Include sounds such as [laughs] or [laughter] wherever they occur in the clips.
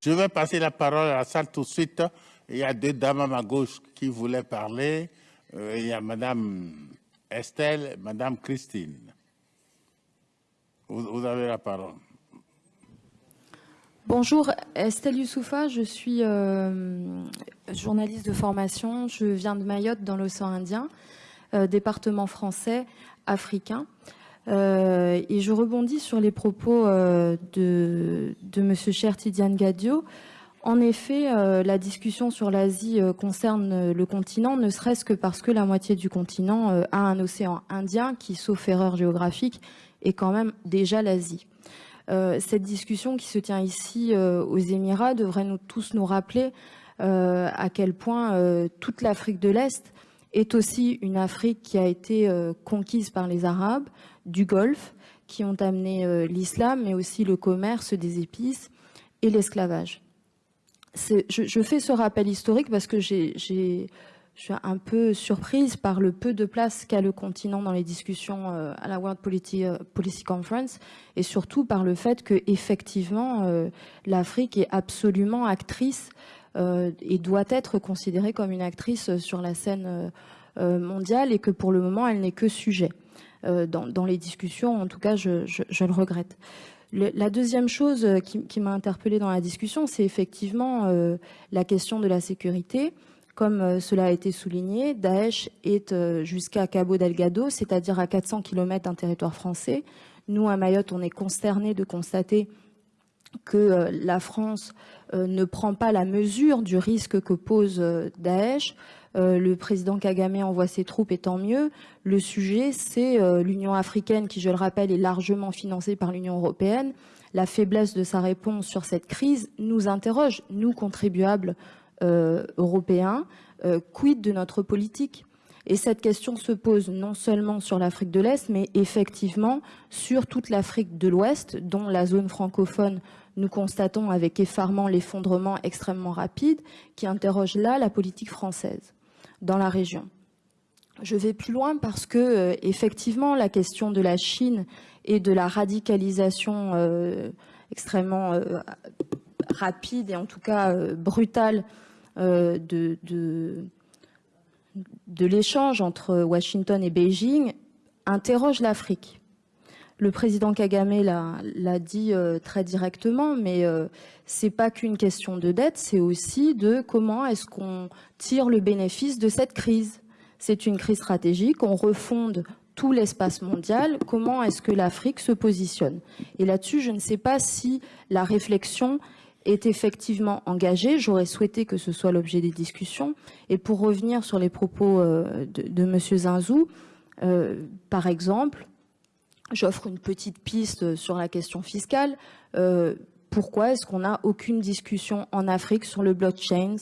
Je vais passer la parole à la salle tout de suite. Il y a deux dames à ma gauche qui voulaient parler. Euh, il y a Madame Estelle, Madame Christine. Vous, avez la parole. Bonjour, Estelle Youssoufa, je suis euh, journaliste de formation. Je viens de Mayotte dans l'océan Indien, euh, département français, africain. Euh, et je rebondis sur les propos de, de M. Cher Tidiane Gadio. En effet, la discussion sur l'Asie concerne le continent, ne serait-ce que parce que la moitié du continent a un océan Indien qui, sauf erreur géographique, est quand même déjà l'Asie. Euh, cette discussion qui se tient ici euh, aux Émirats devrait nous tous nous rappeler euh, à quel point toute l'Afrique de l'Est est aussi une Afrique qui a été conquise par les Arabes du Golfe, qui ont amené l'islam, mais aussi le commerce des épices et l'esclavage. Je, fais ce rappel historique parce que je suis un peu surprise par le peu de place qu'a le continent dans les discussions euh, à la World euh, Policy, Conference et surtout par le fait que effectivement euh, l'Afrique est absolument actrice et doit être considérée comme une actrice sur la scène mondiale et que pour le moment elle n'est que sujet dans, les discussions. En tout cas, je, le regrette. la deuxième chose qui, qui m'a interpellée dans la discussion, c'est effectivement la question de la sécurité. Comme euh, cela a été souligné, Daesh est euh, jusqu'à Cabo Delgado, c'est-à-dire à 400 km d'un territoire français. Nous, à Mayotte, on est consternés de constater que euh, la France ne prend pas la mesure du risque que pose Daesh. Le président Kagame envoie ses troupes et tant mieux. Le sujet, c'est l'Union africaine qui, je le rappelle, est largement financée par l'Union européenne. La faiblesse de sa réponse sur cette crise nous interroge, nous contribuables euh, européen, euh, quid de notre politique? Et cette question se pose non seulement sur l'Afrique de l'Est, mais effectivement sur toute l'Afrique de l'Ouest, dont la zone francophone, nous constatons avec effarement l'effondrement extrêmement rapide, qui interroge là la politique française dans la région. Je vais plus loin parce que, euh, effectivement, la question de la Chine et de la radicalisation extrêmement rapide et en tout cas brutale euh, de, de, l'échange entre Washington et Beijing interroge l'Afrique. Le président Kagame l'a dit euh, très directement, mais euh, c'est pas qu'une question de dette, c'est aussi de comment est-ce qu'on tire le bénéfice de cette crise. C'est une crise stratégique, on refonde tout l'espace mondial, comment est-ce que l'Afrique se positionne? Et là-dessus, je ne sais pas si la réflexion est effectivement engagé. J'aurais souhaité que ce soit l'objet des discussions. Et pour revenir sur les propos euh, de, de M. Zinzou, euh, par exemple, j'offre une petite piste sur la question fiscale. Euh, pourquoi est-ce qu'on n'a aucune discussion en Afrique sur le blockchain,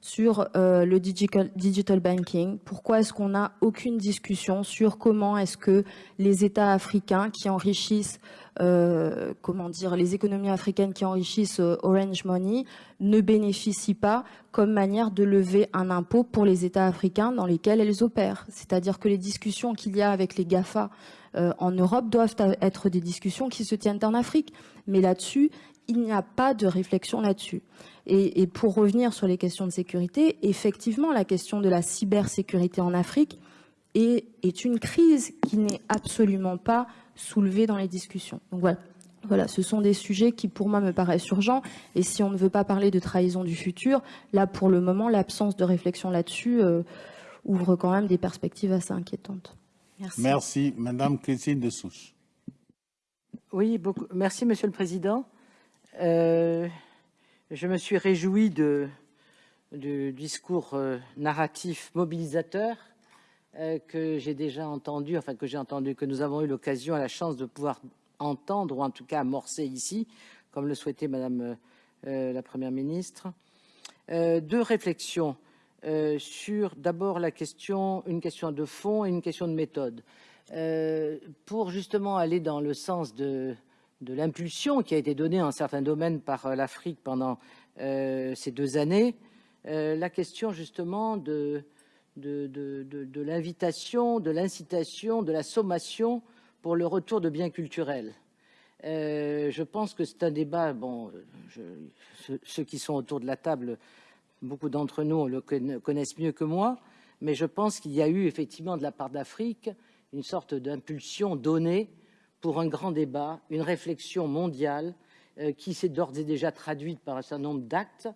sur le digital, digital, banking? Pourquoi est-ce qu'on n'a aucune discussion sur comment est-ce que les États africains qui enrichissent euh, comment dire, les économies africaines qui enrichissent euh, Orange Money ne bénéficient pas comme manière de lever un impôt pour les États africains dans lesquels elles opèrent? C'est-à-dire que les discussions qu'il y a avec les GAFA euh, en Europe doivent être des discussions qui se tiennent en Afrique. Mais là-dessus, il n'y a pas de réflexion là-dessus. Et, et, pour revenir sur les questions de sécurité, effectivement, la question de la cybersécurité en Afrique est, une crise qui n'est absolument pas soulever dans les discussions. Donc voilà. Voilà, ce sont des sujets qui pour moi me paraissent urgents et si on ne veut pas parler de trahison du futur, là pour le moment l'absence de réflexion là-dessus euh, ouvre quand même des perspectives assez inquiétantes. Merci. Merci. Madame Christine de Souche. Oui, beaucoup. merci Monsieur le Président. Euh, je me suis réjoui de, du discours euh, narratif mobilisateur euh, que j'ai déjà entendu, enfin que j'ai entendu, que nous avons eu l'occasion, à la chance de pouvoir entendre, ou en tout cas amorcer ici, comme le souhaitait Madame la Première ministre. deux réflexions sur d'abord la question, une question de fond et une question de méthode. pour justement aller dans le sens de, l'impulsion qui a été donnée en certains domaines par l'Afrique pendant ces deux années, la question justement de l'invitation, de l'incitation, de la sommation pour le retour de biens culturels. Euh, je pense que c'est un débat, bon, ceux qui sont autour de la table, beaucoup d'entre nous le connaissent mieux que moi, mais je pense qu'il y a eu effectivement de la part d'Afrique une sorte d'impulsion donnée pour un grand débat, une réflexion mondiale euh, qui s'est d'ores et déjà traduite par un certain nombre d'actes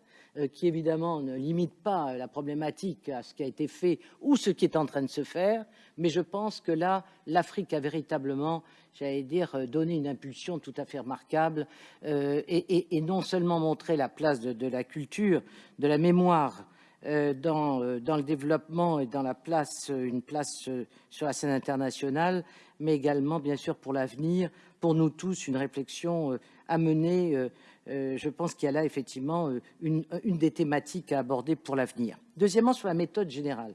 qui évidemment ne limite pas la problématique à ce qui a été fait ou ce qui est en train de se faire, mais je pense que là, l'Afrique a véritablement, j'allais dire, euh, donné une impulsion tout à fait remarquable et, non seulement montré la place de, la culture, de la mémoire dans, dans, le développement et dans la place, une place sur la scène internationale, mais également, bien sûr, pour l'avenir, pour nous tous, une réflexion à mener euh, je pense qu'il y a là effectivement euh, une, des thématiques à aborder pour l'avenir. Deuxièmement, sur la méthode générale.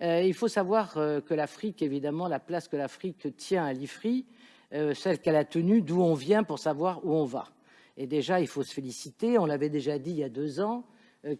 Euh, il faut savoir que l'Afrique, évidemment, la place que l'Afrique tient à l'IFRI, celle qu'elle a tenue, d'où on vient pour savoir où on va. Et déjà, il faut se féliciter, on l'avait déjà dit il y a deux ans,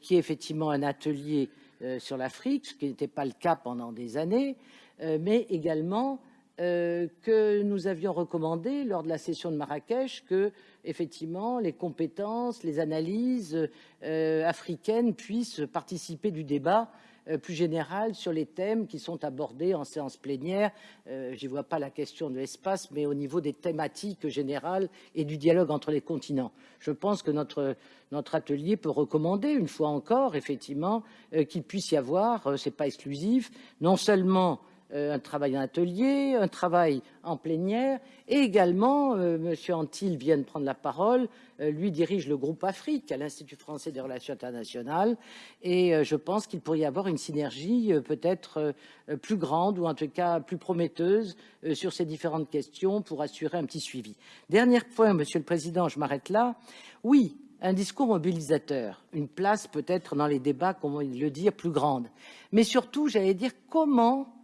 qui est effectivement un atelier sur l'Afrique, ce qui n'était pas le cas pendant des années, mais également que nous avions recommandé lors de la session de Marrakech que effectivement, les compétences, les analyses euh, africaines puissent participer du débat euh, plus général sur les thèmes qui sont abordés en séance plénière. Euh, je n'y vois pas la question de l'espace, mais au niveau des thématiques générales et du dialogue entre les continents. Je pense que notre, notre atelier peut recommander, une fois encore, effectivement, qu'il puisse y avoir, ce n'est pas exclusif, non seulement euh, un travail en atelier, un travail en plénière, et également, euh, M. Antil vient de prendre la parole, euh, lui dirige le groupe Afrique à l'Institut français des relations internationales, et je pense qu'il pourrait y avoir une synergie peut-être plus grande, ou en tout cas plus prometteuse, sur ces différentes questions pour assurer un petit suivi. Dernier point, Monsieur le Président, je m'arrête là. Oui, un discours mobilisateur, une place peut-être dans les débats, comment le dire, plus grande. Mais surtout, j'allais dire, comment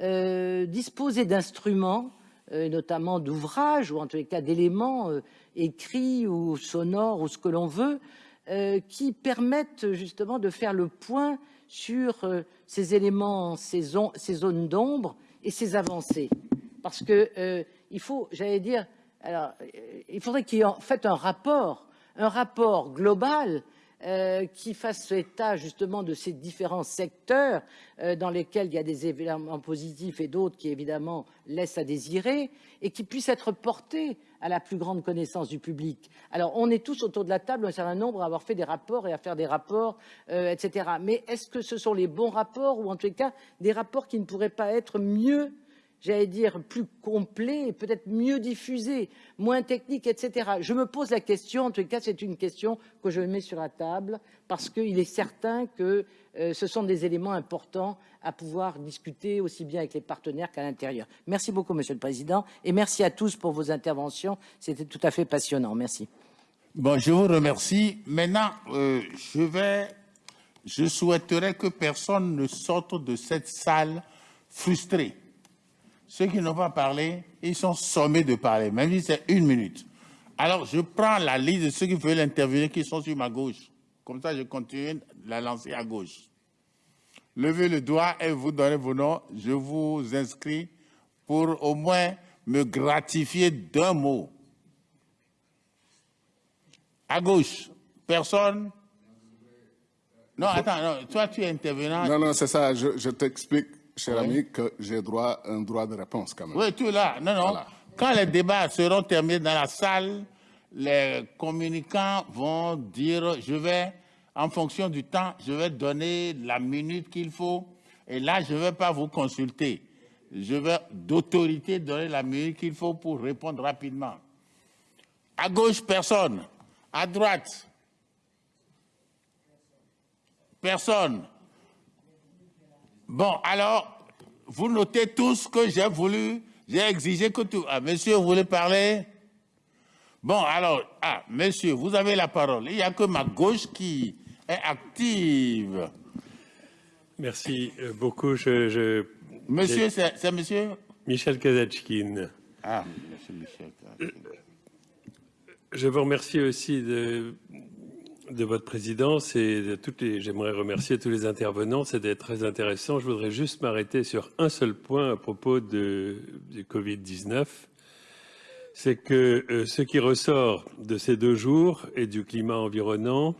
euh, disposer d'instruments, euh, notamment d'ouvrages ou en tous les cas d'éléments euh, écrits ou sonores ou ce que l'on veut, qui permettent justement de faire le point sur ces éléments, ces, zones d'ombre et ces avancées. Parce que il faut, j'allais dire, alors, il faudrait qu'il en fait un rapport, un rapport global euh, qui fasse état justement de ces différents secteurs euh, dans lesquels il y a des événements positifs et d'autres qui évidemment laissent à désirer et qui puissent être portés à la plus grande connaissance du public. Alors on est tous autour de la table, un certain nombre à avoir fait des rapports et à faire des rapports, euh, etc. Mais est-ce que ce sont les bons rapports ou en tout cas des rapports qui ne pourraient pas être mieux j'allais dire, plus complet et peut-être mieux diffusé, moins technique, etc. Je me pose la question, en tout cas c'est une question que je mets sur la table, parce qu'il est certain que euh, ce sont des éléments importants à pouvoir discuter aussi bien avec les partenaires qu'à l'intérieur. Merci beaucoup, Monsieur le Président, et merci à tous pour vos interventions. C'était tout à fait passionnant. Merci. Bon, je vous remercie. Maintenant, euh, je vais, je souhaiterais que personne ne sorte de cette salle frustré. Ceux qui n'ont pas parlé, ils sont sommés de parler, même si c'est une minute. Alors, je prends la liste de ceux qui veulent intervenir, qui sont sur ma gauche. Comme ça, je continue de la lancer à gauche. Levez le doigt et vous donnez vos noms. Je vous inscris pour au moins me gratifier d'un mot. À gauche, personne? Non, attends, non, toi tu es intervenant. Non, non, c'est ça, je t'explique cher ami, que j'ai droit un droit de réponse quand même. Oui, tu là. Non, non. Quand les débats seront terminés dans la salle, les communicants vont dire, je vais, en fonction du temps, je vais donner la minute qu'il faut. Et là, je ne vais pas vous consulter. Je vais d'autorité donner la minute qu'il faut pour répondre rapidement. À gauche, personne. À droite, personne. Bon, alors, vous notez tous que j'ai voulu, j'ai exigé que tout... Ah, monsieur, vous voulez parler? Bon, alors, ah, monsieur, vous avez la parole. Il n'y a que ma gauche qui est active. Merci euh, beaucoup. Je, monsieur, c'est monsieur? Michel Kazachkin. Ah, monsieur Michel Kazachkin. Je vous remercie aussi de, de votre présidence et de toutes les. J'aimerais remercier tous les intervenants. C'était très intéressant. Je voudrais juste m'arrêter sur un seul point à propos de, du Covid-19. c'est que euh, ce qui ressort de ces deux jours et du climat environnant,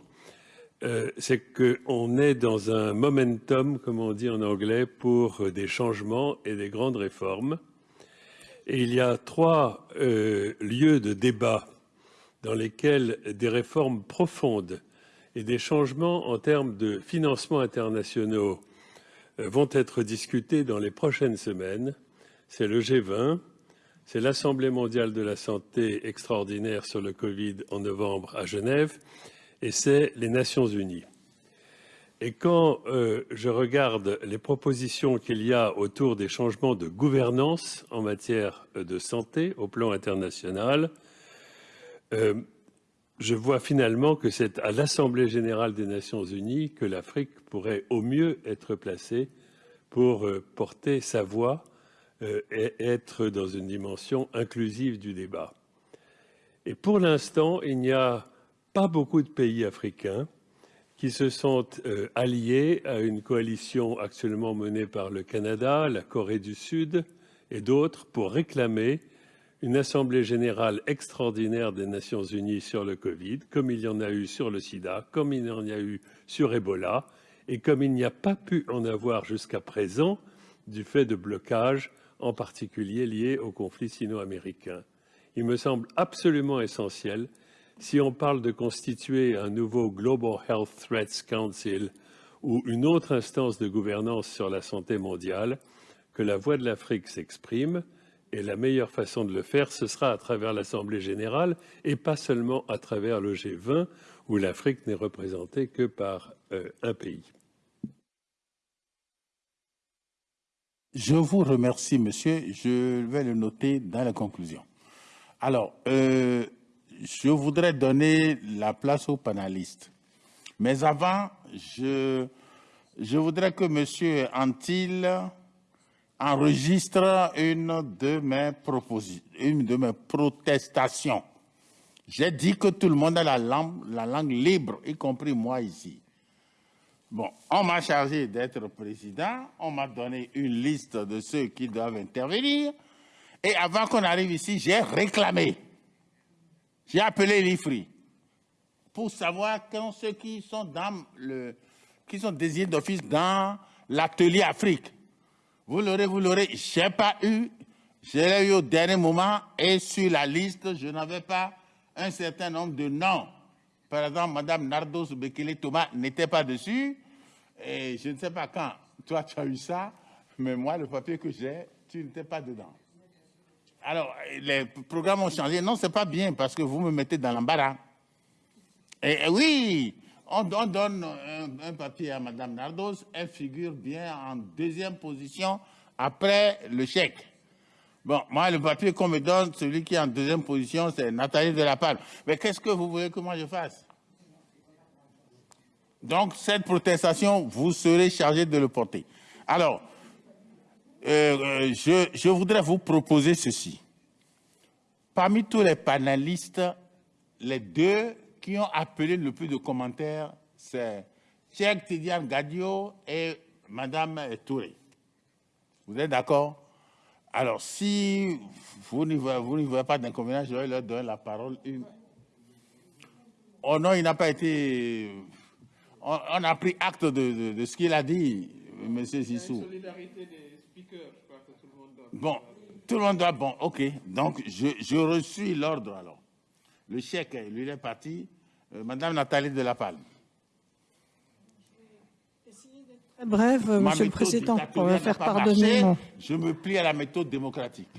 euh, c'est qu'on est dans un momentum, comme on dit en anglais, pour des changements et des grandes réformes. Et il y a trois euh, lieux de débat dans lesquels des réformes profondes et des changements en termes de financement internationaux vont être discutés dans les prochaines semaines. C'est le G20, c'est l'Assemblée mondiale de la santé extraordinaire sur le Covid en novembre à Genève et c'est les Nations unies. Et quand euh, je regarde les propositions qu'il y a autour des changements de gouvernance en matière de santé au plan international, euh, je vois finalement que c'est à l'Assemblée générale des Nations unies que l'Afrique pourrait au mieux être placée pour euh, porter sa voix euh, être dans une dimension inclusive du débat. Et pour l'instant, il n'y a pas beaucoup de pays africains qui se sont alliés à une coalition actuellement menée par le Canada, la Corée du Sud et d'autres pour réclamer une Assemblée générale extraordinaire des Nations unies sur le Covid, comme il y en a eu sur le sida, comme il y en a eu sur Ebola, et comme il n'y a pas pu en avoir jusqu'à présent du fait de blocages en particulier liés au conflit sino-américain. Il me semble absolument essentiel, si on parle de constituer un nouveau Global Health Threats Council ou une autre instance de gouvernance sur la santé mondiale, que la voix de l'Afrique s'exprime, et la meilleure façon de le faire, ce sera à travers l'Assemblée générale et pas seulement à travers le G20, où l'Afrique n'est représentée que par euh, un pays. Je vous remercie, monsieur. Je vais le noter dans la conclusion. Alors, euh, je voudrais donner la place aux panélistes. Mais avant, je, je voudrais que monsieur Antil enregistre une de mes protestations. J'ai dit que tout le monde a la langue, la langue libre, y compris moi ici. Bon, on m'a chargé d'être président, on m'a donné une liste de ceux qui doivent intervenir, et avant qu'on arrive ici, j'ai réclamé. J'ai appelé l'IFRI pour savoir ceux sont dans qui sont désignés d'office dans l'atelier Afrique. Vous l'aurez, vous l'aurez. J'ai pas eu. Je l'ai eu au dernier moment et sur la liste, je n'avais pas un certain nombre de noms par exemple, Mme Nardos Bekele Thomas n'était pas dessus. Et je ne sais pas quand toi tu as eu ça, mais moi, le papier que j'ai, tu n'étais pas dedans. Alors, les programmes ont changé. Non, c'est pas bien parce que vous me mettez dans l'embarras. Et, oui, on, donne un, papier à Mme Nardos, elle figure bien en deuxième position après le chèque. Bon, moi, le papier qu'on me donne, celui qui est en deuxième position, c'est Nathalie Palme. Mais qu'est-ce que vous voulez que moi je fasse? Donc, cette protestation, vous serez chargé de le porter. Alors, euh, euh, je, je, voudrais vous proposer ceci. Parmi tous les panélistes, les deux qui ont appelé le plus de commentaires, c'est Cheikh Tidiane Gadio et Madame Touré. Vous êtes d'accord? Alors, si vous n'y voyez, pas d'inconvénient, je vais leur donner la parole. Oh non, il n'a pas été... On, a pris acte de, ce qu'il a dit, M. Zissou. solidarité des speakers, je crois que tout le monde doit... Bon, tout le monde doit... Bon, OK. Donc, je, je reçus l'ordre alors. Le chèque, lui, est parti. Euh, Madame Nathalie de la Palme. brève, Monsieur le Président, pour me faire pardonner. Je me plie à la méthode démocratique.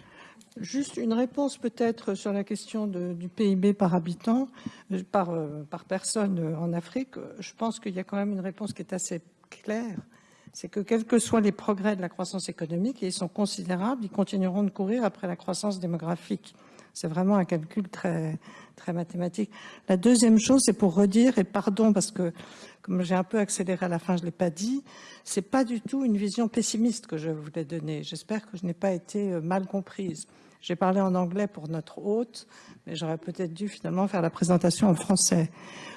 Juste une réponse peut-être sur la question du PIB par habitant, euh, par, euh, par personne euh, en Afrique. Je pense qu'il y a quand même une réponse qui est assez claire. C'est que quels que soient les progrès de la croissance économique, et ils sont considérables, ils continueront de courir après la croissance démographique. C'est vraiment un calcul très, très mathématique. La deuxième chose, c'est pour redire, et pardon parce que comme j'ai un peu accéléré à la fin, je ne l'ai pas dit, c'est pas du tout une vision pessimiste que je voulais donner. J'espère que je n'ai pas été euh, mal comprise. J'ai parlé en anglais pour notre hôte, mais j'aurais peut-être dû finalement faire la présentation en français.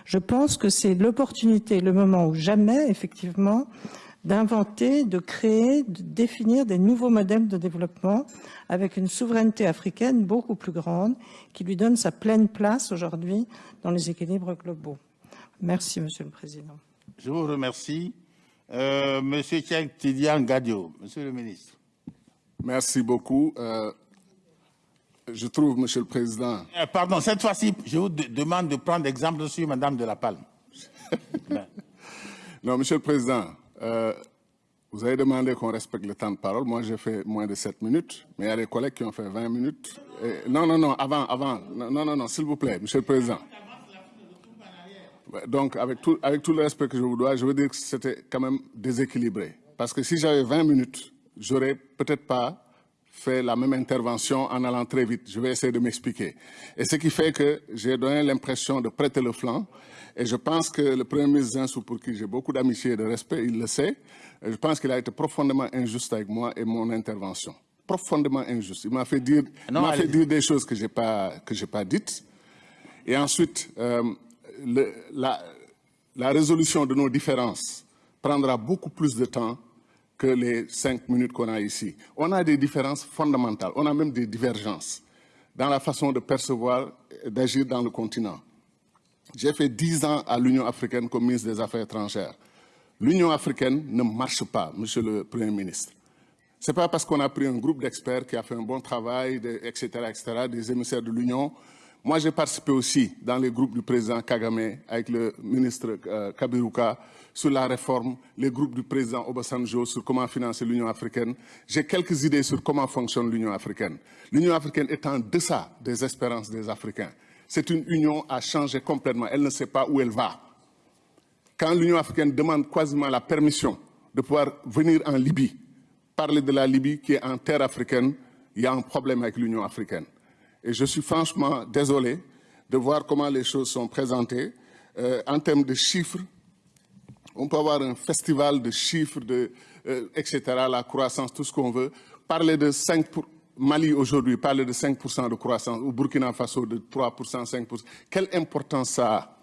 Je pense que c'est l'opportunité, le moment où jamais, effectivement, d'inventer, de créer, de définir des nouveaux modèles de développement avec une souveraineté africaine beaucoup plus grande qui lui donne sa pleine place aujourd'hui dans les équilibres globaux. Merci, Monsieur le Président. Je vous remercie. Euh, Monsieur Tchèque Tidian Gadio, Monsieur le ministre. Merci beaucoup. Euh, je trouve, Monsieur le Président... Euh, pardon, cette fois-ci, je vous demande de prendre exemple sur Madame de la Palme. [laughs] non, Monsieur le Président, euh, vous avez demandé qu'on respecte le temps de parole. Moi, j'ai fait moins de 7 minutes, mais il y a des collègues qui ont fait 20 minutes. non, non, non, avant, avant. Non, non, non, s'il vous plaît, Monsieur le Président. Donc, avec tout, avec tout le respect que je vous dois, je veux dire que c'était quand même déséquilibré. Parce que si j'avais 20 minutes, j'aurais peut-être pas fait la même intervention en allant très vite. Je vais essayer de m'expliquer. Et ce qui fait que j'ai donné l'impression de prêter le flanc. Et je pense que le Premier ministre Zinsou, pour qui j'ai beaucoup d'amitié et de respect, il le sait. Je pense qu'il a été profondément injuste avec moi et mon intervention. Profondément injuste. Il m'a fait dire, fait dire des choses que je n'ai pas, pas dites. Et ensuite, euh, le, la, la résolution de nos différences prendra beaucoup plus de temps que les cinq minutes qu'on a ici. On a des différences fondamentales, on a même des divergences dans la façon de percevoir et d'agir dans le continent. J'ai fait dix ans à l'Union africaine comme ministre des Affaires étrangères. L'Union africaine ne marche pas, Monsieur le Premier ministre. Ce n'est pas parce qu'on a pris un groupe d'experts qui a fait un bon travail, etc., etc., des émissaires de l'Union. Moi, j'ai participé aussi dans les groupes du président Kagame avec le ministre euh, Kabiruka sur la réforme, les groupes du président Obasanjo sur comment financer l'Union africaine. J'ai quelques idées sur comment fonctionne l'Union africaine. L'Union africaine est en deçà des espérances des Africains. C'est une union à changer complètement. Elle ne sait pas où elle va. Quand l'Union africaine demande quasiment la permission de pouvoir venir en Libye, parler de la Libye qui est en terre africaine, il y a un problème avec l'Union africaine. Et je suis franchement désolé de voir comment les choses sont présentées. Euh, en termes de chiffres, on peut avoir un festival de chiffres, de, euh, etc., la croissance, tout ce qu'on veut. Parler de 5 pour... Mali aujourd'hui, parler de 5% de croissance, ou Burkina Faso de 3%, 5%. Quelle importance ça a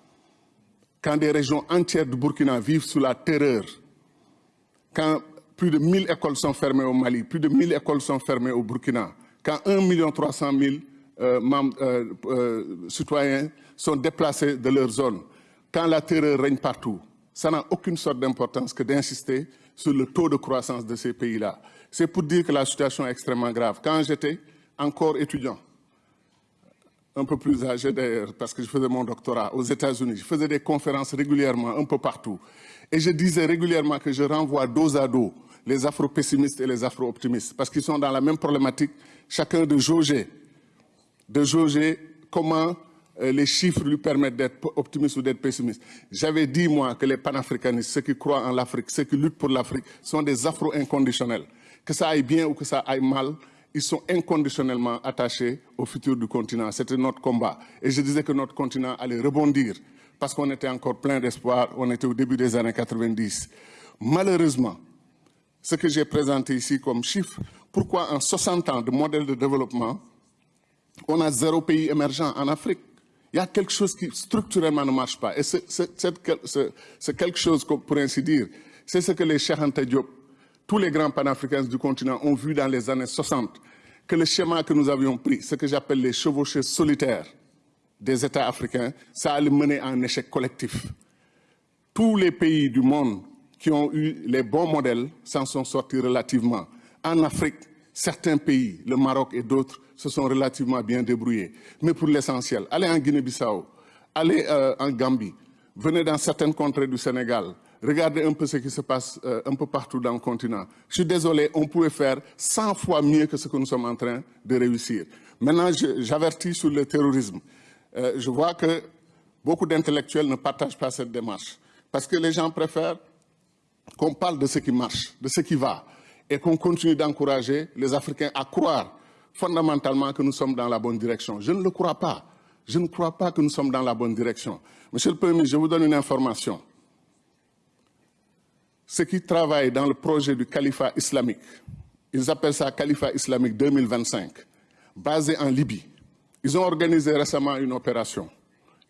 quand des régions entières du Burkina vivent sous la terreur, quand plus de 1000 écoles sont fermées au Mali, plus de 1000 écoles sont fermées au Burkina, quand 1 300 000 euh, citoyens sont déplacés de leur zone, quand la terreur règne partout, ça n'a aucune sorte d'importance que d'insister sur le taux de croissance de ces pays-là. C'est pour dire que la situation est extrêmement grave. Quand j'étais encore étudiant, un peu plus âgé d'ailleurs, parce que je faisais mon doctorat aux États-Unis, je faisais des conférences régulièrement, un peu partout. Et je disais régulièrement que je renvoie dos à dos les afro-pessimistes et les afro-optimistes, parce qu'ils sont dans la même problématique, chacun de jauger, de jauger comment les chiffres lui permettent d'être optimiste ou d'être pessimiste. J'avais dit, moi, que les panafricanistes, ceux qui croient en l'Afrique, ceux qui luttent pour l'Afrique, sont des afro-inconditionnels. Que ça aille bien ou que ça aille mal, ils sont inconditionnellement attachés au futur du continent. C'était notre combat. Et je disais que notre continent allait rebondir parce qu'on était encore plein d'espoir, on était au début des années 90. Malheureusement, ce que j'ai présenté ici comme chiffre, pourquoi en 60 ans de modèle de développement, on a zéro pays émergent en Afrique? Il y a quelque chose qui structurellement ne marche pas. Et c'est quelque chose, pour ainsi dire, c'est ce que les Cheikh tous les grands panafricains du continent ont vu dans les années 60, que le schéma que nous avions pris, ce que j'appelle les chevauchés solitaires des États africains, ça allait mener à un échec collectif. Tous les pays du monde qui ont eu les bons modèles s'en sont sortis relativement. En Afrique, certains pays, le Maroc et d'autres, se sont relativement bien débrouillés. Mais pour l'essentiel, allez en Guinée-Bissau, allez euh, en Gambie, venez dans certaines contrées du Sénégal, regardez un peu ce qui se passe euh, un peu partout dans le continent. Je suis désolé, on pouvait faire 100 fois mieux que ce que nous sommes en train de réussir. Maintenant, j'avertis sur le terrorisme. Euh, je vois que beaucoup d'intellectuels ne partagent pas cette démarche. Parce que les gens préfèrent qu'on parle de ce qui marche, de ce qui va, et qu'on continue d'encourager les Africains à croire fondamentalement que nous sommes dans la bonne direction. Je ne le crois pas. Je ne crois pas que nous sommes dans la bonne direction. Monsieur le Premier ministre, je vous donne une information. Ceux qui travaillent dans le projet du califat islamique, ils appellent ça califat islamique 2025, basé en Libye. Ils ont organisé récemment une opération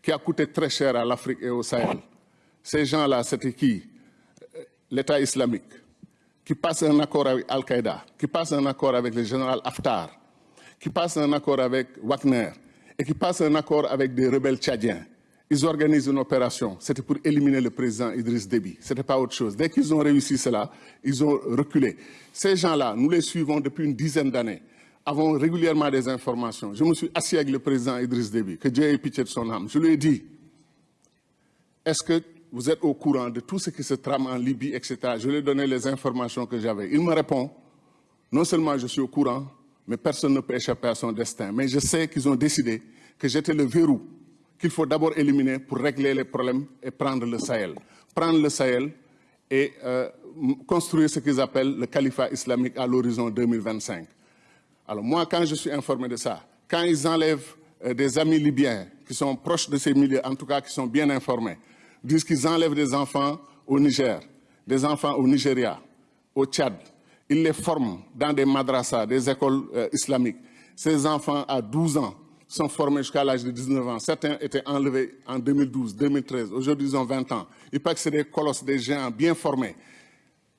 qui a coûté très cher à l'Afrique et au Sahel. Ces gens-là, c'était qui? L'État islamique qui passe un accord avec Al-Qaïda, qui passe un accord avec le général Haftar, qui passe un accord avec Wagner et qui passe un accord avec des rebelles tchadiens. Ils organisent une opération. C'était pour éliminer le président Idriss Déby. Ce n'était pas autre chose. Dès qu'ils ont réussi cela, ils ont reculé. Ces gens-là, nous les suivons depuis une dizaine d'années, avons régulièrement des informations. Je me suis assis avec le président Idriss Déby, que Dieu ait pitié de son âme. Je lui ai dit, est-ce que vous êtes au courant de tout ce qui se trame en Libye, etc. Je lui ai donné les informations que j'avais. Il me répond, non seulement je suis au courant, mais personne ne peut échapper à son destin. Mais je sais qu'ils ont décidé que j'étais le verrou qu'il faut d'abord éliminer pour régler les problèmes et prendre le Sahel. Prendre le Sahel et euh, construire ce qu'ils appellent le califat islamique à l'horizon 2025. Alors moi, quand je suis informé de ça, quand ils enlèvent euh, des amis libyens qui sont proches de ces milieux, en tout cas qui sont bien informés, disent qu'ils enlèvent des enfants au Niger, des enfants au Nigeria, au Tchad. Ils les forment dans des madrasas, des écoles euh, islamiques. Ces enfants, à 12 ans, sont formés jusqu'à l'âge de 19 ans. Certains étaient enlevés en 2012, 2013. Aujourd'hui, ils ont 20 ans. Il paraît que c'est des colosses, des géants bien formés,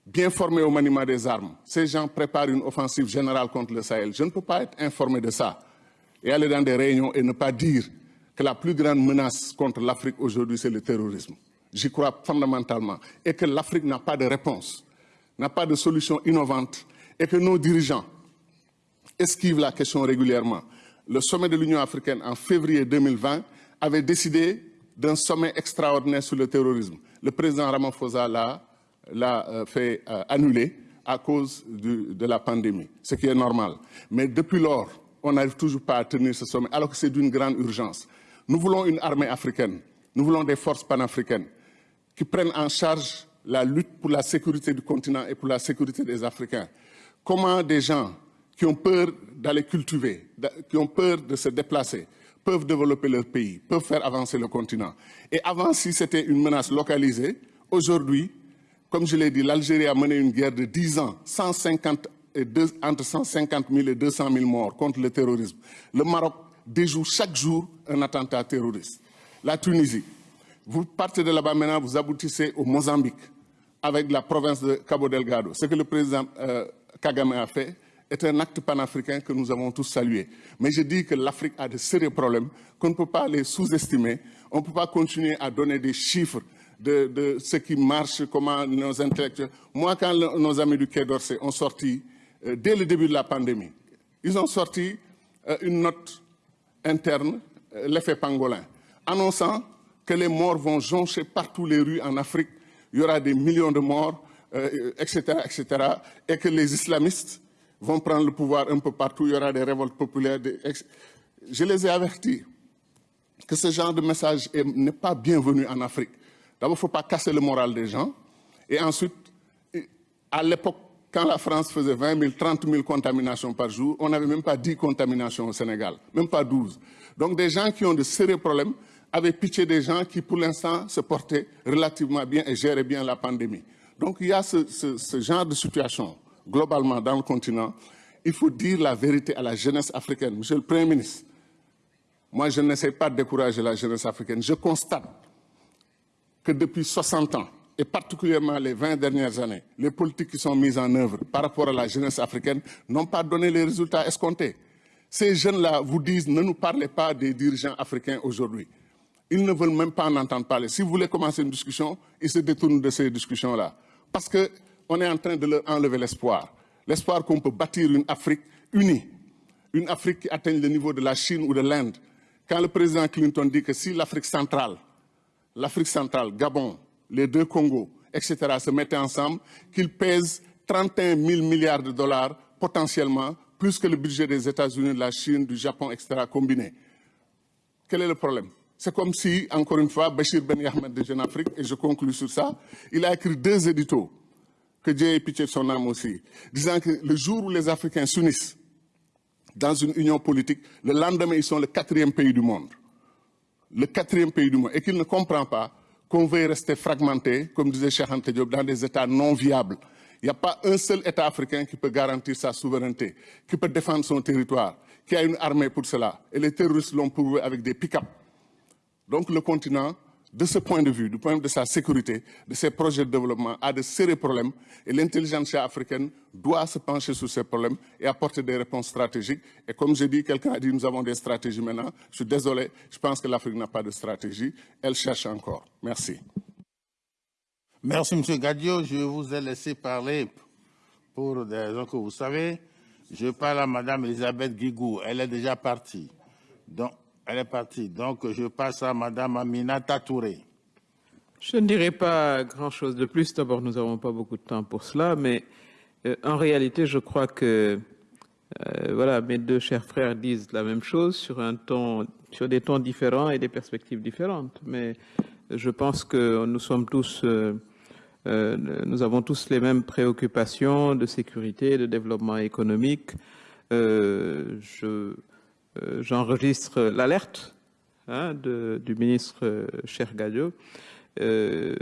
bien formés au maniement des armes. Ces gens préparent une offensive générale contre le Sahel. Je ne peux pas être informé de ça et aller dans des réunions et ne pas dire que la plus grande menace contre l'Afrique aujourd'hui, c'est le terrorisme. J'y crois fondamentalement. Et que l'Afrique n'a pas de réponse, n'a pas de solution innovante et que nos dirigeants esquivent la question régulièrement le sommet de l'Union africaine en février 2020 avait décidé d'un sommet extraordinaire sur le terrorisme. Le président Ramaphosa l'a euh, fait euh, annuler à cause de la pandémie, ce qui est normal. Mais depuis lors, on n'arrive toujours pas à tenir ce sommet, alors que c'est d'une grande urgence. Nous voulons une armée africaine, nous voulons des forces panafricaines qui prennent en charge la lutte pour la sécurité du continent et pour la sécurité des Africains. Comment des gens qui ont peur d'aller cultiver, qui ont peur de se déplacer, peuvent développer leur pays, peuvent faire avancer le continent? Et avant, si c'était une menace localisée, aujourd'hui, comme je l'ai dit, l'Algérie a mené une guerre de 10 ans, 150 et entre 150 000 et 200 000 morts contre le terrorisme. Le Maroc déjoue chaque jour un attentat terroriste. La Tunisie, vous partez de là-bas maintenant, vous aboutissez au Mozambique, avec la province de Cabo Delgado. Ce que le président euh, Kagame a fait, est un acte panafricain que nous avons tous salué. Mais je dis que l'Afrique a de sérieux problèmes, qu'on ne peut pas les sous-estimer. On ne peut pas continuer à donner des chiffres de, ce qui marche, comment nos intellectuels... Moi, quand nos amis du Quai d'Orsay ont sorti, euh, dès le début de la pandémie, ils ont sorti euh, une note interne, euh, l'effet pangolin, annonçant que les morts vont joncher partout les rues en Afrique, il y aura des millions de morts, etc., etc., et que les islamistes vont prendre le pouvoir un peu partout, il y aura des révoltes populaires. Je les ai avertis que ce genre de message n'est pas bienvenu en Afrique. D'abord, il ne faut pas casser le moral des gens. Et ensuite, à l'époque, quand la France faisait 20 000, 30 000 contaminations par jour, on n'avait même pas 10 contaminations au Sénégal, même pas 12. Donc des gens qui ont de sérieux problèmes avaient pitié des gens qui, pour l'instant, se portaient relativement bien et géraient bien la pandémie. Donc il y a ce, ce genre de situation globalement dans le continent, il faut dire la vérité à la jeunesse africaine. Monsieur le Premier ministre, moi je n'essaie pas de décourager la jeunesse africaine. Je constate que depuis 60 ans, et particulièrement les 20 dernières années, les politiques qui sont mises en œuvre par rapport à la jeunesse africaine n'ont pas donné les résultats escomptés. Ces jeunes-là vous disent ne nous parlez pas des dirigeants africains aujourd'hui. Ils ne veulent même pas en entendre parler. Si vous voulez commencer une discussion, ils se détournent de ces discussions-là. Parce que on est en train de leur enlever l'espoir. L'espoir qu'on peut bâtir une Afrique unie, une Afrique qui atteigne le niveau de la Chine ou de l'Inde. Quand le président Clinton dit que si l'Afrique centrale, l'Afrique centrale, Gabon, les deux Congos, etc., se mettaient ensemble, qu'ils pèsent 31 000 milliards de dollars potentiellement, plus que le budget des États-Unis, de la Chine, du Japon, etc., combinés. Quel est le problème? C'est comme si, encore une fois, Bachir Ben Ahmed de Jeune Afrique, et je conclue sur ça, il a écrit deux éditos que Dieu ait pitié de son âme aussi, disant que le jour où les Africains s'unissent dans une union politique, le lendemain, ils sont le quatrième pays du monde. Le quatrième pays du monde. Et qu'il ne comprend pas qu'on veuille rester fragmenté, comme disait Cheikh Diop, dans des États non viables. Il n'y a pas un seul État africain qui peut garantir sa souveraineté, qui peut défendre son territoire, qui a une armée pour cela. Et les terroristes l'ont prouvé avec des pick-up. Donc le continent de ce point de vue, du point de vue de sa sécurité, de ses projets de développement, a de sérieux problèmes et l'intelligence africaine doit se pencher sur ces problèmes et apporter des réponses stratégiques. Et comme j'ai dit, quelqu'un a dit nous avons des stratégies maintenant. Je suis désolé, je pense que l'Afrique n'a pas de stratégie. Elle cherche encore. Merci. Merci, M. Gadio. Je vous ai laissé parler pour des raisons que vous savez. Je parle à Mme Elisabeth Guigou. Elle est déjà partie. Donc, elle est partie. Donc, je passe à Mme Aminata Touré. Je ne dirai pas grand-chose de plus. D'abord, nous n'avons pas beaucoup de temps pour cela, mais euh, en réalité, je crois que euh, voilà, mes deux chers frères disent la même chose sur des tons différents et des perspectives différentes. Mais je pense que nous sommes tous, euh, nous avons tous les mêmes préoccupations de sécurité, de développement économique. je euh, j'enregistre l'alerte hein, du ministre euh, Cher Gadio, euh,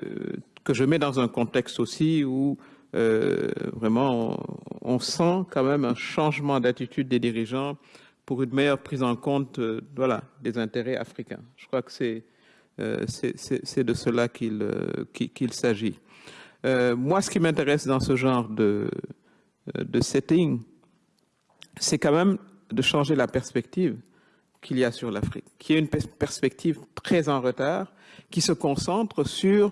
que je mets dans un contexte aussi où vraiment on, sent quand même un changement d'attitude des dirigeants pour une meilleure prise en compte voilà, des intérêts africains. Je crois que c'est de cela qu'il s'agit. moi, ce qui m'intéresse dans ce genre de setting, c'est quand même de changer la perspective qu'il y a sur l'Afrique, qui est une perspective très en retard, qui se concentre sur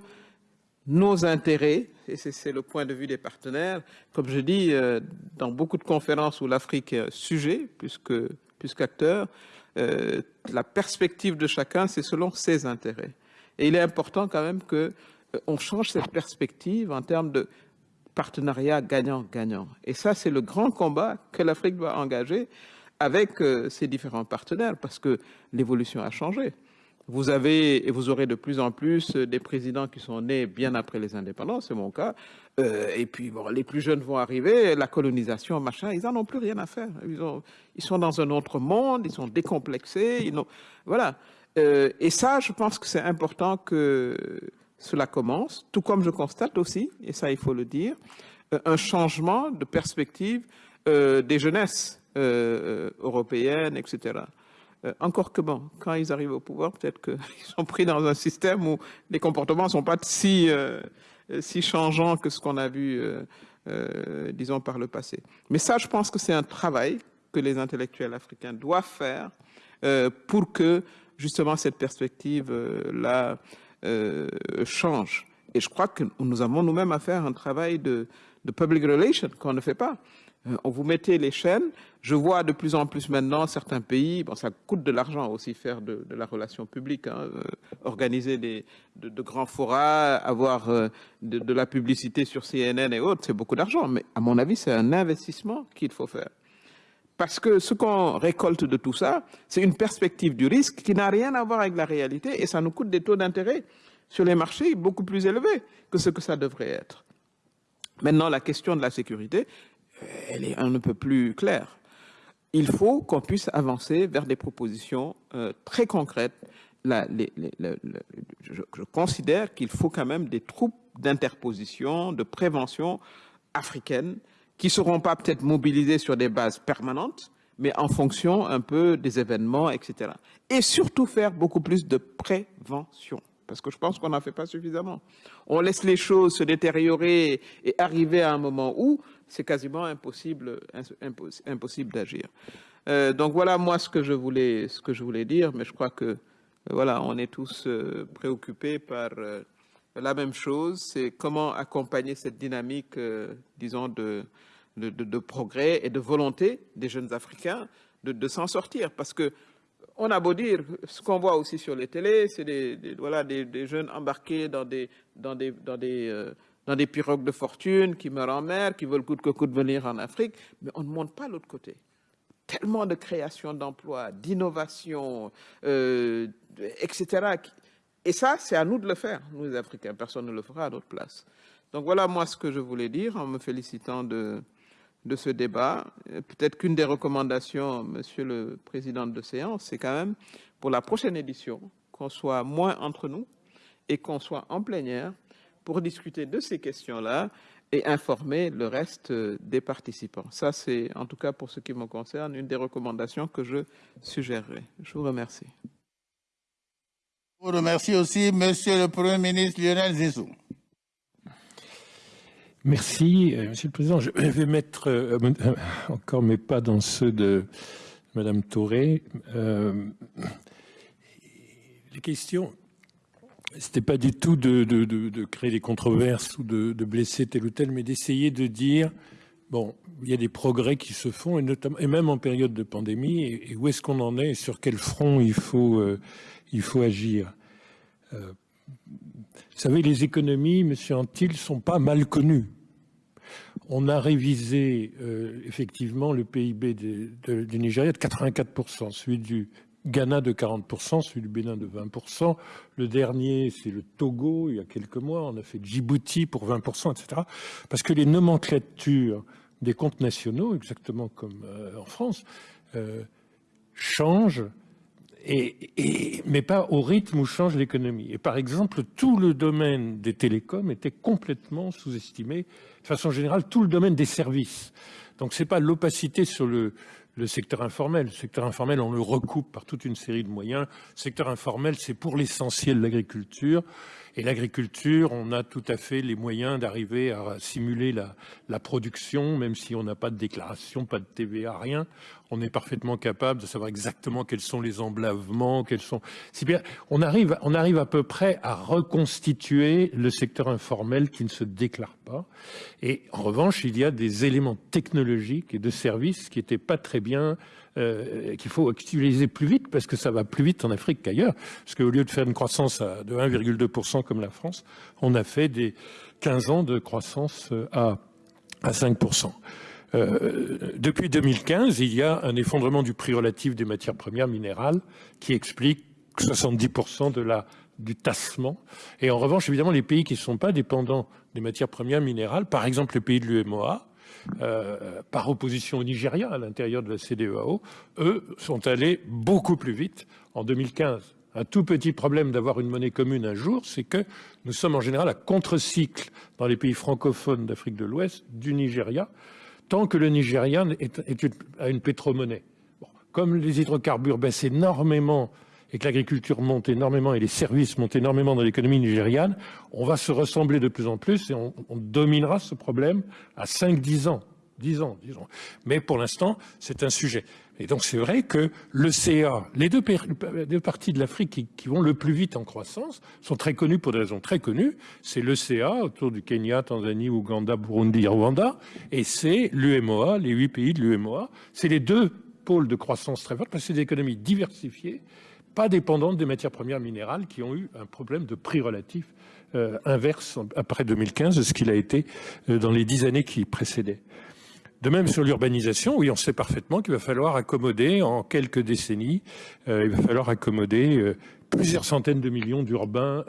nos intérêts, et c'est le point de vue des partenaires. Comme je dis, euh, dans beaucoup de conférences où l'Afrique est sujet, plus qu'acteur, euh, la perspective de chacun, c'est selon ses intérêts. Et il est important quand même qu'on euh, change cette perspective en termes de partenariat gagnant-gagnant. Et ça, c'est le grand combat que l'Afrique doit engager avec euh, ces différents partenaires parce que l'évolution a changé. Vous avez et vous aurez de plus en plus euh, des présidents qui sont nés bien après les indépendances, c'est mon cas. Euh, et puis bon, les plus jeunes vont arriver, la colonisation, machin, ils n'en ont plus rien à faire. Ils, ont, ils, sont dans un autre monde, ils sont décomplexés, voilà. Et ça, je pense que c'est important que cela commence, tout comme je constate aussi, et ça il faut le dire, un changement de perspective des jeunesses euh, européenne, etc. Euh, encore que bon, quand ils arrivent au pouvoir, peut-être qu'ils [laughs] sont pris dans un système où les comportements ne sont pas si, euh, si changeants que ce qu'on a vu, disons, par le passé. Mais ça, je pense que c'est un travail que les intellectuels africains doivent faire pour que, justement, cette perspective-là change. Et je crois que nous avons nous-mêmes à faire un travail de public relations qu'on ne fait pas. Euh, on vous mettez les chaînes. Je vois de plus en plus maintenant certains pays, bon, ça coûte de l'argent aussi faire de, la relation publique, hein, euh, organiser des, de, grands forats, avoir euh, de, la publicité sur CNN et autres, c'est beaucoup d'argent. Mais à mon avis, c'est un investissement qu'il faut faire. Parce que ce qu'on récolte de tout ça, c'est une perspective du risque qui n'a rien à voir avec la réalité et ça nous coûte des taux d'intérêt sur les marchés beaucoup plus élevés que ce que ça devrait être. Maintenant, la question de la sécurité, elle est un peu plus claire. Il faut qu'on puisse avancer vers des propositions euh, très concrètes. je, considère qu'il faut quand même des troupes d'interposition, de prévention africaines qui ne seront pas peut-être mobilisées sur des bases permanentes, mais en fonction un peu des événements, etc. Et surtout faire beaucoup plus de prévention parce que je pense qu'on n'en fait pas suffisamment. On laisse les choses se détériorer et arriver à un moment où c'est quasiment impossible, d'agir. Euh, donc voilà moi ce que je voulais, dire, mais je crois que euh, voilà, on est tous euh, préoccupés par la même chose, c'est comment accompagner cette dynamique, disons, de, progrès et de volonté des jeunes Africains de, s'en sortir, parce que on a beau dire, ce qu'on voit aussi sur les télés, c'est des, voilà, des, jeunes embarqués dans des, dans des, dans des pirogues de fortune, qui meurent en mer, qui veulent coûte que coûte venir en Afrique, mais on ne monte pas l'autre côté. Tellement de création d'emplois, d'innovation, euh, etc. Et ça, c'est à nous de le faire, nous les Africains. Personne ne le fera à notre place. Donc voilà moi ce que je voulais dire en me félicitant de, de ce débat. Peut-être qu'une des recommandations, Monsieur le Président de séance, c'est quand même pour la prochaine édition qu'on soit moins entre nous et qu'on soit en plénière pour discuter de ces questions-là et informer le reste euh, des participants. Ça, c'est, en tout cas pour ce qui me concerne, une des recommandations que je suggérerai. Je vous remercie. Je vous remercie aussi, Monsieur le Premier ministre Lionel Zissou. Merci, euh, Monsieur le Président. Je vais mettre euh, euh, encore mes pas dans ceux de Madame Touré. les questions, c'était pas du tout de, créer des controverses ou de, blesser tel ou tel, mais d'essayer de dire, bon, il y a des progrès qui se font, et, même en période de pandémie, et, où est-ce qu'on en est, et sur quel front il faut, il faut agir. vous savez, les économies, Monsieur Antil, sont pas mal connues. On a révisé euh, effectivement le PIB du Nigeria de 84%, celui du Ghana de 40%, celui du Bénin de 20%. Le dernier, c'est le Togo, il y a quelques mois. On a fait Djibouti pour 20%, etc. Parce que les nomenclatures des comptes nationaux, exactement comme euh, en France, euh, changent et, mais pas au rythme où change l'économie. Et par exemple, tout le domaine des télécoms était complètement sous-estimé. De façon générale, tout le domaine des services. Donc ce n'est pas l'opacité sur le, le secteur informel. Le secteur informel, on le recoupe par toute une série de moyens. Le secteur informel, c'est pour l'essentiel l'agriculture. Et l'agriculture, on a tout à fait les moyens d'arriver à simuler la, la, production, même si on n'a pas de déclaration, pas de TVA, rien. On est parfaitement capable de savoir exactement quels sont les emblavements, quels sont. Bien, on arrive, on arrive à peu près à reconstituer le secteur informel qui ne se déclare pas. Et en revanche, il y a des éléments technologiques et de services qui n'étaient pas très bien euh, qu'il faut utiliser plus vite parce que ça va plus vite en Afrique qu'ailleurs. Parce qu'au lieu de faire une croissance de 1,2% comme la France, on a fait des 15 ans de croissance euh, à 5%. Euh, depuis 2015, il y a un effondrement du prix relatif des matières premières minérales qui explique 70% de la, du tassement. Et en revanche, évidemment, les pays qui ne sont pas dépendants des matières premières minérales, par exemple les pays de l'UMOA, euh, par opposition au Nigeria à l'intérieur de la CDEAO, eux sont allés beaucoup plus vite en 2015. Un tout petit problème d'avoir une monnaie commune un jour, c'est que nous sommes en général à contre-cycle dans les pays francophones d'Afrique de l'Ouest du Nigeria, tant que le Nigeria est, a une pétromonnaie. comme les hydrocarbures baissent énormément et que l'agriculture monte énormément et les services montent énormément dans l'économie nigériane, on va se ressembler de plus en plus et on, dominera ce problème à 5-10 ans. 10 ans, disons. Mais pour l'instant, c'est un sujet. Et donc c'est vrai que le CA, les deux, parties de l'Afrique qui, vont le plus vite en croissance, sont très connues pour des raisons très connues. C'est le CA autour du Kenya, Tanzanie, Ouganda, Burundi, Rwanda, et c'est l'UMOA, les huit pays de l'UMOA. C'est les deux pôles de croissance très forts parce que c'est des économies diversifiées pas dépendantes des matières premières minérales qui ont eu un problème de prix relatif euh, inverse après 2015 de ce qu'il a été euh, dans les dix années qui précédaient. De même sur l'urbanisation, oui, on sait parfaitement qu'il va falloir accommoder en quelques décennies, euh, il va falloir accommoder plusieurs centaines de millions d'urbains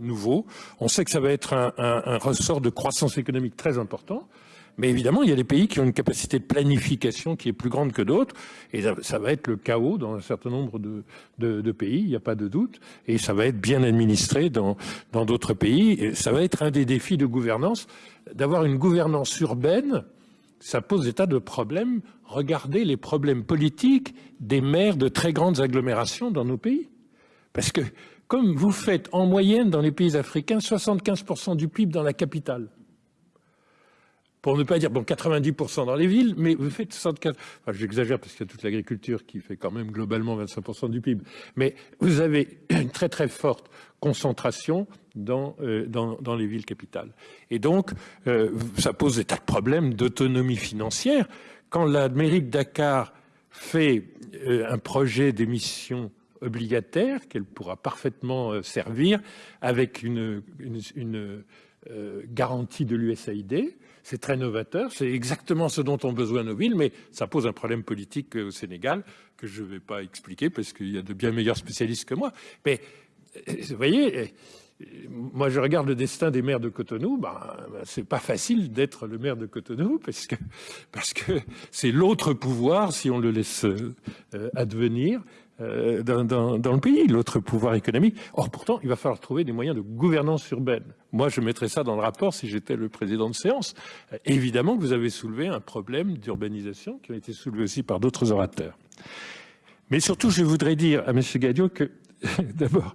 nouveaux. On sait que ça va être un, un ressort de croissance économique très important. Mais évidemment, il y a des pays qui ont une capacité de planification qui est plus grande que d'autres, et ça, va être le chaos dans un certain nombre de, pays, il n'y a pas de doute, et ça va être bien administré dans d'autres pays. Et ça va être un des défis de gouvernance, d'avoir une gouvernance urbaine, ça pose des tas de problèmes. Regardez les problèmes politiques des maires de très grandes agglomérations dans nos pays. Parce que comme vous faites en moyenne dans les pays africains 75% du PIB dans la capitale, pour ne pas dire bon 90% dans les villes, mais vous faites 64. Enfin, j'exagère parce qu'il y a toute l'agriculture qui fait quand même globalement 25% du PIB. Mais vous avez [clears throat] une très très forte concentration dans, euh, dans, dans, les villes capitales. Et donc, euh, ça pose des tas de problèmes d'autonomie financière. Quand la mairie de Dakar fait euh, un projet d'émission obligataire qu'elle pourra parfaitement servir avec une, une garantie de l'USAID, c'est très novateur, c'est exactement ce dont ont besoin nos villes, mais ça pose un problème politique au Sénégal que je ne vais pas expliquer parce qu'il y a de bien meilleurs spécialistes que moi. Mais vous voyez, moi je regarde le destin des maires de Cotonou, ben, ben c'est pas facile d'être le maire de Cotonou parce que c'est l'autre pouvoir si on le laisse euh, advenir euh, dans, le pays, l'autre pouvoir économique. Or, pourtant, il va falloir trouver des moyens de gouvernance urbaine. Moi, je mettrais ça dans le rapport si j'étais le président de séance. Évidemment que vous avez soulevé un problème d'urbanisation qui a été soulevé aussi par d'autres orateurs. Mais surtout, je voudrais dire à M. Gadio que, [laughs] d'abord,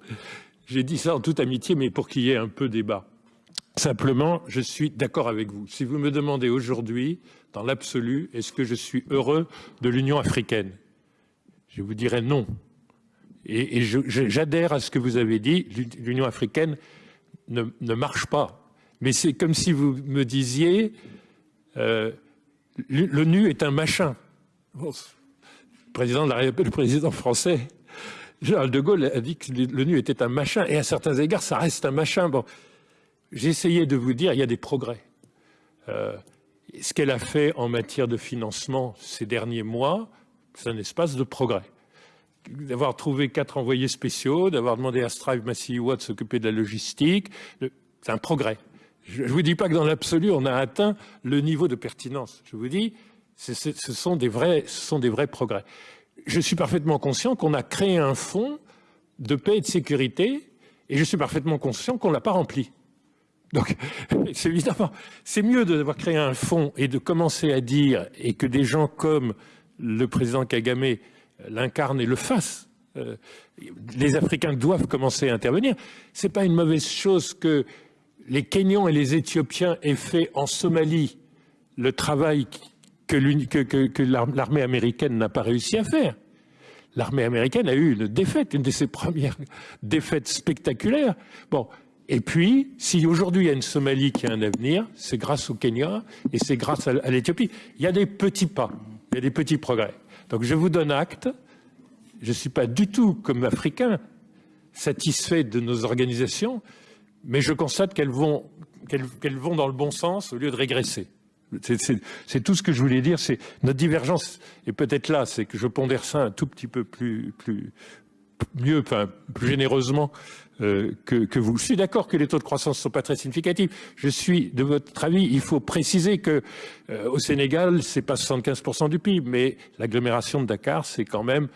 J'ai dit ça en toute amitié, mais pour qu'il y ait un peu débat. Simplement, je suis d'accord avec vous. Si vous me demandez aujourd'hui, dans l'absolu, est-ce que je suis heureux de l'Union africaine? Je vous dirais non. Et, j'adhère à ce que vous avez dit, l'Union africaine ne, marche pas. Mais c'est comme si vous me disiez, euh, l'ONU est un machin. le, président le président français, Gérald de Gaulle, a dit que l'ONU était un machin, et à certains égards, ça reste un machin. Bon, essayé de vous dire, il y a des progrès. Euh, ce qu'elle a fait en matière de financement ces derniers mois, c'est un espace de progrès d'avoir trouvé quatre envoyés spéciaux, d'avoir demandé à Strive Massiwa de s'occuper de la logistique, c'est un progrès. Je ne vous dis pas que dans l'absolu, on a atteint le niveau de pertinence. Je vous dis, ce sont, des vrais, ce sont des vrais progrès. Je suis parfaitement conscient qu'on a créé un fonds de paix et de sécurité, et je suis parfaitement conscient qu'on ne l'a pas rempli. Donc, [laughs] c'est évidemment, c'est mieux d'avoir créé un fonds et de commencer à dire, et que des gens comme le président Kagame l'incarne et le fasse. Euh, les Africains doivent commencer à intervenir. Ce n'est pas une mauvaise chose que les Kenyans et les Éthiopiens aient fait en Somalie le travail que, l'armée américaine n'a pas réussi à faire. L'armée américaine a eu une défaite, une de ses premières [laughs] défaites spectaculaires. Bon, et puis, si aujourd'hui il y a une Somalie qui a un avenir, c'est grâce au Kenya et c'est grâce à l'Éthiopie. Il y a des petits pas, il y a des petits progrès. Donc je vous donne acte. Je ne suis pas du tout, comme africain, satisfait de nos organisations, mais je constate qu'elles vont, vont dans le bon sens au lieu de régresser. C'est tout ce que je voulais dire. Notre divergence, et peut-être là, c'est que je pondère ça un tout petit peu plus, plus mieux, enfin, plus généreusement euh, que, vous. Je suis d'accord que les taux de croissance ne sont pas très significatifs. Je suis de votre avis, il faut préciser que euh, au Sénégal, c'est pas 75% du PIB, mais l'agglomération de Dakar, c'est quand même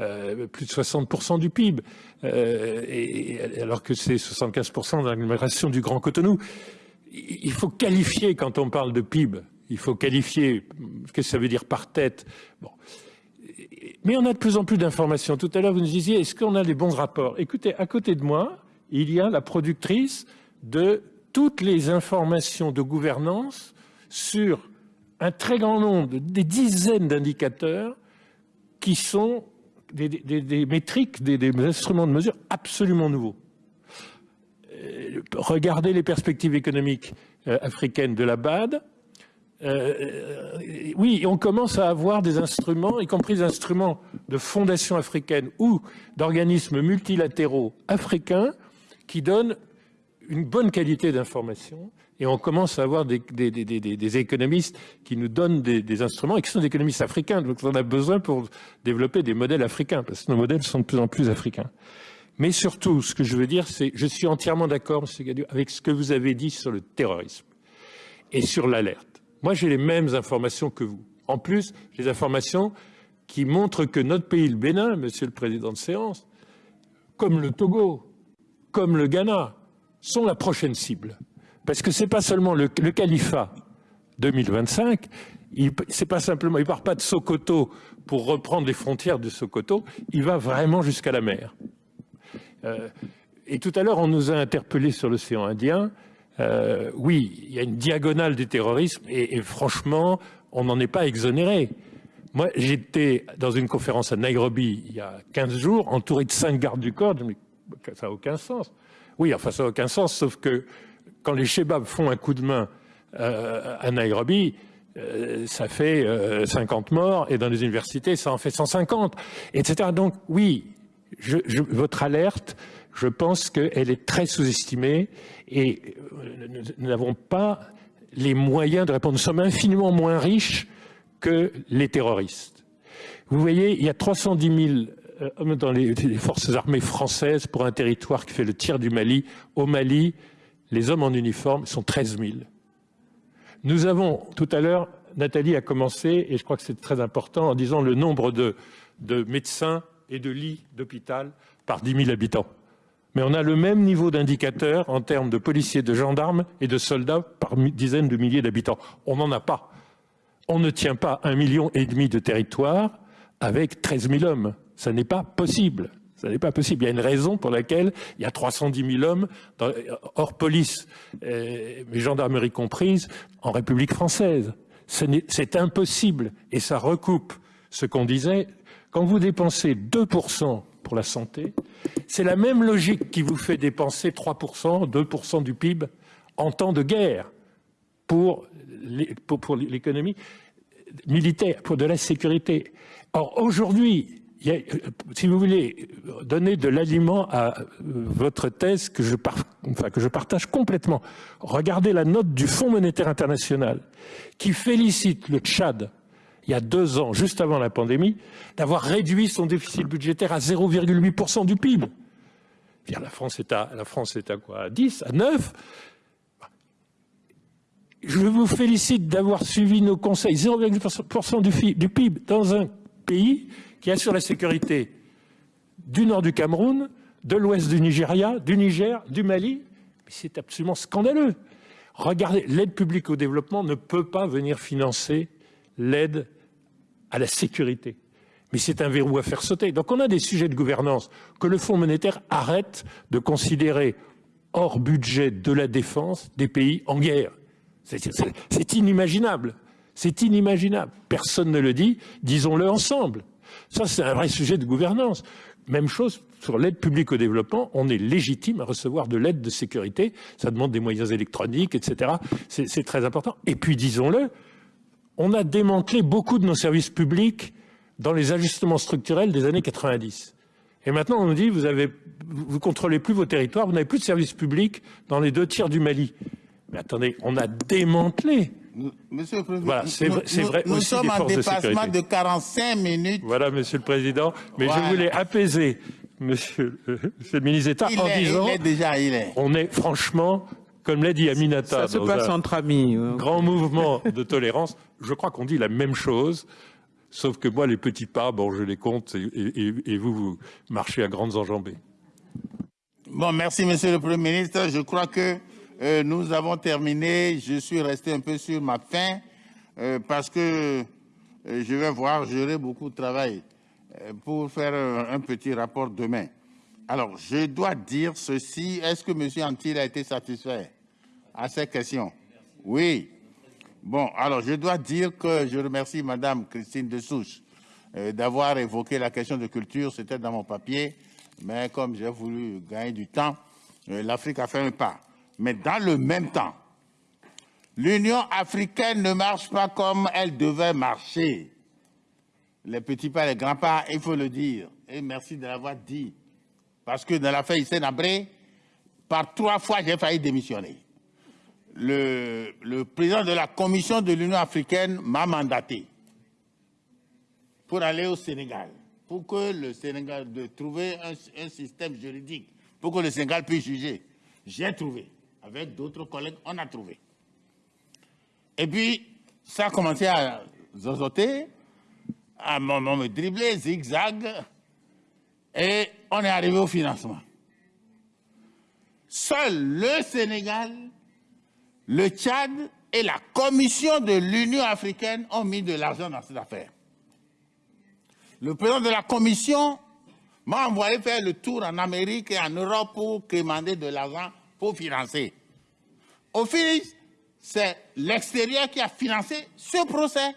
euh, plus de 60% du PIB, et, alors que c'est 75% de l'agglomération du Grand Cotonou. Il faut qualifier quand on parle de PIB. Il faut qualifier ce que ça veut dire par tête? Mais on a de plus en plus d'informations. Tout à l'heure, vous nous disiez, est-ce qu'on a les bons rapports? Écoutez, à côté de moi, il y a la productrice de toutes les informations de gouvernance sur un très grand nombre, des dizaines d'indicateurs qui sont des, métriques, des, instruments de mesure absolument nouveaux. Euh, regardez les perspectives économiques euh, africaines de la BAD, euh, oui, on commence à avoir des instruments, y compris des instruments de fondations africaines ou d'organismes multilatéraux africains qui donnent une bonne qualité d'information et on commence à avoir des, économistes qui nous donnent des, instruments et qui sont des économistes africains. Donc on a besoin pour développer des modèles africains parce que nos modèles sont de plus en plus africains. Mais surtout, ce que je veux dire, c'est je suis entièrement d'accord, M. Gadieu, avec ce que vous avez dit sur le terrorisme et sur l'alerte. Moi, j'ai les mêmes informations que vous. En plus, j'ai des informations qui montrent que notre pays, le Bénin, Monsieur le Président de séance, comme le Togo, comme le Ghana, sont la prochaine cible. Parce que ce n'est pas seulement le, califat 2025, il ne pas simplement, il part pas de Sokoto pour reprendre les frontières de Sokoto, il va vraiment jusqu'à la mer. Euh, et tout à l'heure, on nous a interpellés sur l'océan Indien. Euh, oui, il y a une diagonale du terrorisme et, franchement, on n'en est pas exonéré. Moi, j'étais dans une conférence à Nairobi il y a 15 jours, entouré de cinq gardes du corps. Mais ça n'a aucun sens. Oui, enfin, ça n'a aucun sens, sauf que quand les Shebabs font un coup de main euh, à Nairobi, euh, ça fait 50 morts, et dans les universités, ça en fait 150, etc. Donc, oui, votre alerte, je pense qu'elle est très sous-estimée et euh, nous n'avons pas les moyens de répondre. Nous sommes infiniment moins riches que les terroristes. Vous voyez, il y a 310 000 euh, hommes dans les, forces armées françaises pour un territoire qui fait le tiers du Mali. Au Mali, les hommes en uniforme sont 13 000. Nous avons, tout à l'heure, Nathalie a commencé, et je crois que c'est très important, en disant le nombre de, de médecins et de lits d'hôpital par 10 000 habitants mais on a le même niveau d'indicateur en termes de policiers, de gendarmes et de soldats par dizaines de milliers d'habitants. On n'en a pas. On ne tient pas un million et demi de territoire avec 13 000 hommes. Ça n'est pas possible. Ce n'est pas possible. Il y a une raison pour laquelle il y a 310 000 hommes hors police, mais gendarmerie comprise, en République française. C'est impossible. Et ça recoupe ce qu'on disait. Quand vous dépensez 2% pour la santé, c'est la même logique qui vous fait dépenser 3%, 2% du PIB en temps de guerre pour l'économie militaire, pour de la sécurité. Or, aujourd'hui, si vous voulez donner de l'aliment à euh, votre thèse que je, que je partage complètement, regardez la note du Fonds monétaire international qui félicite le Tchad il y a deux ans, juste avant la pandémie, d'avoir réduit son déficit budgétaire à 0,8% du PIB. La France, est à, à quoi? À 10 À 9 Je vous félicite d'avoir suivi nos conseils. 0,8% du, du PIB dans un pays qui assure la sécurité du nord du Cameroun, de l'ouest du Nigeria, du Niger, du Mali. C'est absolument scandaleux. Regardez, l'aide publique au développement ne peut pas venir financer l'aide à la sécurité. Mais c'est un verrou à faire sauter. Donc on a des sujets de gouvernance que le Fonds monétaire arrête de considérer hors budget de la défense des pays en guerre. C'est inimaginable. C'est inimaginable. Personne ne le dit, disons-le ensemble. Ça, c'est un vrai sujet de gouvernance. Même chose sur l'aide publique au développement, on est légitime à recevoir de l'aide de sécurité, ça demande des moyens électroniques, etc. C'est très important. Et puis, disons-le, on a démantelé beaucoup de nos services publics dans les ajustements structurels des années 90. Et maintenant, on nous dit, vous avez, vous contrôlez plus vos territoires, vous n'avez plus de services publics dans les deux tiers du Mali. Mais attendez, on a démantelé. Monsieur le Président, voilà, c'est vrai, nous, sommes en dépassement de, 45 minutes. Voilà, Monsieur le Président, mais je voulais apaiser Monsieur, le [laughs] ministre d'État en disant, il est déjà, il est. on est franchement comme l'a dit Aminata, ça se passe entre amis. Grand mouvement de tolérance. Je crois qu'on dit la même chose, sauf que moi, les petits pas, bon, je les compte, et, vous, vous marchez à grandes enjambées. Bon, merci, Monsieur le Premier ministre. Je crois que euh, nous avons terminé. Je suis resté un peu sur ma faim euh, parce que euh, je vais voir, j'aurai beaucoup de travail pour faire un petit rapport demain. Alors, je dois dire ceci. Est-ce que M. Antil a été satisfait à ces questions? Oui. Bon, alors je dois dire que je remercie Mme Christine Dessouche euh, d'avoir évoqué la question de culture. C'était dans mon papier, mais comme j'ai voulu gagner du temps, euh, l'Afrique a fait un pas. Mais dans le même temps, l'Union africaine ne marche pas comme elle devait marcher. Les petits pas, les grands pas, il faut le dire. Et merci de l'avoir dit. Parce que dans l'affaire Hissène Abré, par trois fois, j'ai failli démissionner. Le, président de la commission de l'Union africaine m'a mandaté pour aller au Sénégal, pour que le Sénégal, de trouver un, système juridique, pour que le Sénégal puisse juger. J'ai trouvé. Avec d'autres collègues, on a trouvé. Et puis, ça a commencé à zozoter, à me dribbler, zigzag, et on est arrivé au financement. Seul le Sénégal, le Tchad et la Commission de l'Union africaine ont mis de l'argent dans cette affaire. Le président de la Commission m'a envoyé faire le tour en Amérique et en Europe pour demander de l'argent pour financer. Au final, c'est l'extérieur qui a financé ce procès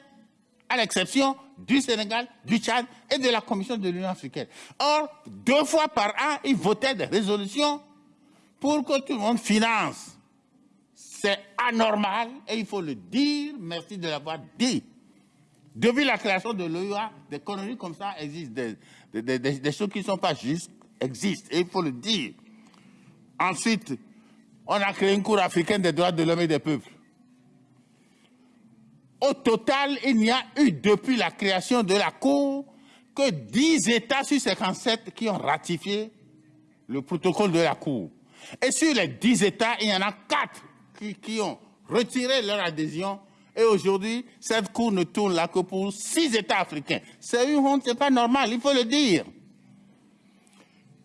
à l'exception du Sénégal, du Tchad et de la Commission de l'Union africaine. Or, deux fois par an, ils votaient des résolutions pour que tout le monde finance. C'est anormal et il faut le dire, merci de l'avoir dit. Depuis la création de l'OUA, des conneries comme ça existent, des, choses qui ne sont pas justes existent et il faut le dire. Ensuite, on a créé une Cour africaine des droits de l'homme et des peuples. Au total, il n'y a eu depuis la création de la Cour que 10 États sur 57 qui ont ratifié le protocole de la Cour. Et sur les 10 États, il y en a 4 qui, ont retiré leur adhésion. Et aujourd'hui, cette Cour ne tourne là que pour 6 États africains. C'est une honte, ce n'est pas normal, il faut le dire.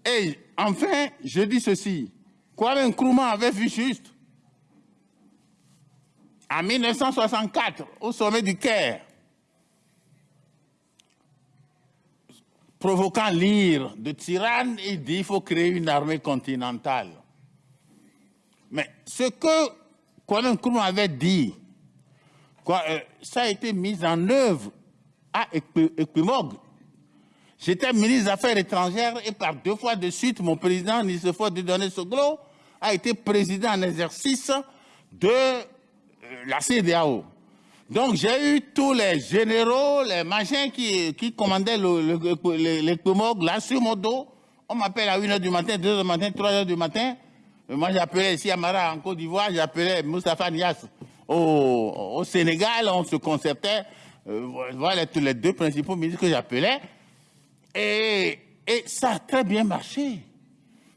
Et enfin, je dis ceci. Kwame Nkrumah avait vu juste en 1964, au sommet du Caire, provoquant l'ire de tyranne, il dit qu'il faut créer une armée continentale. Mais ce que Kwame Nkrumah avait dit, euh, ça a été mis en œuvre à Equimog. J'étais ministre des Affaires étrangères et par deux fois de suite, mon président, Nicéphore de Soglo, a été président en exercice de la CDAO. Donc j'ai eu tous les généraux, les machins qui, qui commandaient l'Equimog là sur mon dos. On m'appelle à 1h du matin, 2h du matin, 3h du matin. Moi j'appelais ici Amara en Côte d'Ivoire, j'appelais Moustapha Nias au, Sénégal, on se concertait. Euh, voilà tous les deux principaux ministres que j'appelais. Et, et, ça a très bien marché.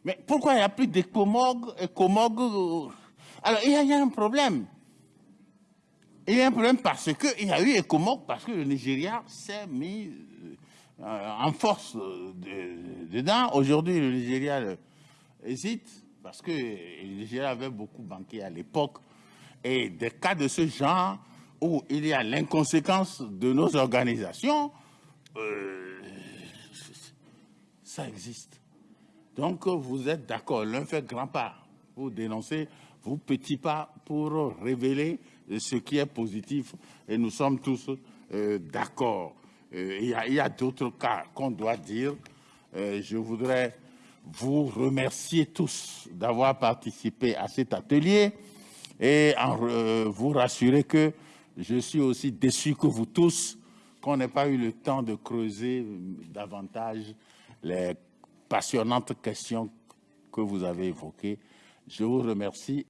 Mais pourquoi il n'y a plus d'Ecomog euh, Alors il y, a un problème. Il y a un problème parce qu'il y a eu Ecomog, parce que le Nigeria s'est mis euh, en force dedans. Aujourd'hui, le Nigeria hésite parce que le Nigeria avait beaucoup banqué à l'époque. Et des cas de ce genre où il y a l'inconséquence de nos organisations, euh, ça existe. Donc vous êtes d'accord, l'un fait grand pas pour dénoncer, vous petit pas pour révéler ce qui est positif et nous sommes tous euh, d'accord. Euh, il y a, d'autres cas qu'on doit dire. je voudrais vous remercier tous d'avoir participé à cet atelier et vous rassurer que je suis aussi déçu que vous tous qu'on n'ait pas eu le temps de creuser davantage les passionnantes questions que vous avez évoquées. Je vous remercie.